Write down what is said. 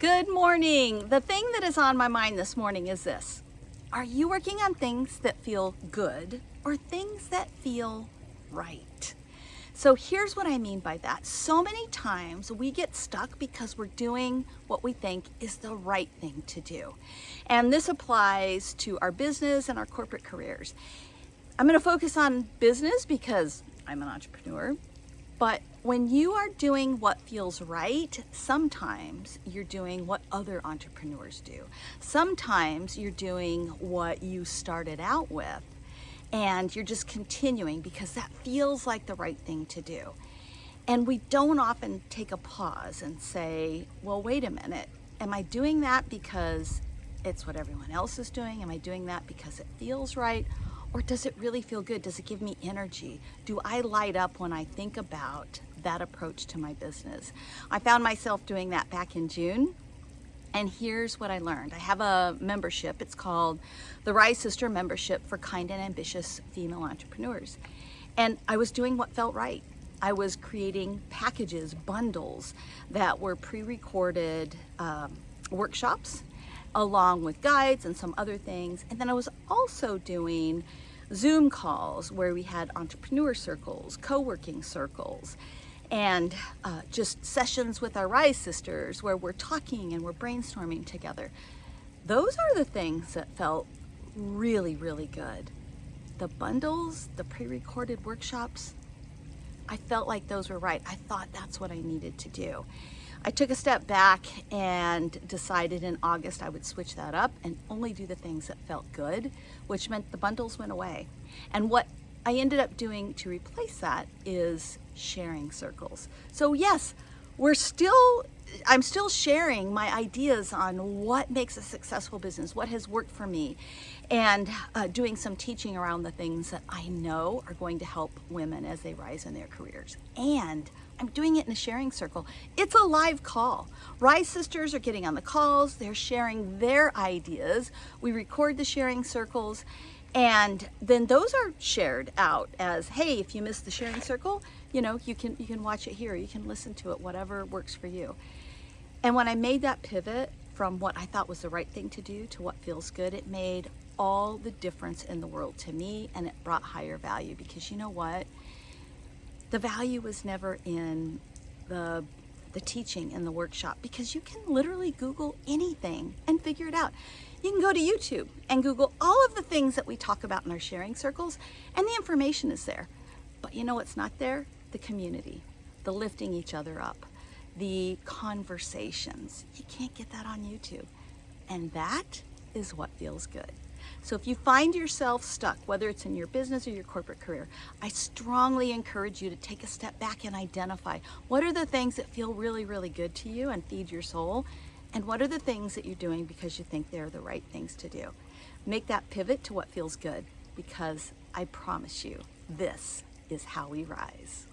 Good morning. The thing that is on my mind this morning is this. Are you working on things that feel good or things that feel right? So here's what I mean by that. So many times we get stuck because we're doing what we think is the right thing to do. And this applies to our business and our corporate careers. I'm gonna focus on business because I'm an entrepreneur, but when you are doing what feels right, sometimes you're doing what other entrepreneurs do. Sometimes you're doing what you started out with and you're just continuing because that feels like the right thing to do. And we don't often take a pause and say, well, wait a minute, am I doing that because it's what everyone else is doing? Am I doing that because it feels right? Or does it really feel good? Does it give me energy? Do I light up when I think about that approach to my business? I found myself doing that back in June. And here's what I learned. I have a membership. It's called the Rise Sister Membership for Kind and Ambitious Female Entrepreneurs. And I was doing what felt right. I was creating packages, bundles that were pre-recorded um, workshops along with guides and some other things. And then I was also doing Zoom calls where we had entrepreneur circles, co-working circles, and uh, just sessions with our Rise sisters where we're talking and we're brainstorming together. Those are the things that felt really, really good. The bundles, the pre-recorded workshops, I felt like those were right. I thought that's what I needed to do. I took a step back and decided in August I would switch that up and only do the things that felt good, which meant the bundles went away. And what I ended up doing to replace that is sharing circles. So yes, we're still, I'm still sharing my ideas on what makes a successful business, what has worked for me, and uh, doing some teaching around the things that I know are going to help women as they rise in their careers. And I'm doing it in a sharing circle. It's a live call. Rise Sisters are getting on the calls, they're sharing their ideas. We record the sharing circles and then those are shared out as, hey, if you missed the sharing circle, you know, you can, you can watch it here, you can listen to it, whatever works for you. And when I made that pivot from what I thought was the right thing to do to what feels good, it made all the difference in the world to me and it brought higher value because you know what? The value was never in the the teaching in the workshop because you can literally Google anything and figure it out. You can go to YouTube and Google all of the things that we talk about in our sharing circles and the information is there. But you know what's not there? The community, the lifting each other up, the conversations. You can't get that on YouTube. And that is what feels good. So if you find yourself stuck, whether it's in your business or your corporate career, I strongly encourage you to take a step back and identify what are the things that feel really, really good to you and feed your soul, and what are the things that you're doing because you think they're the right things to do. Make that pivot to what feels good because I promise you, this is how we rise.